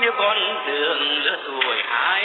con đường lứa tuổi hai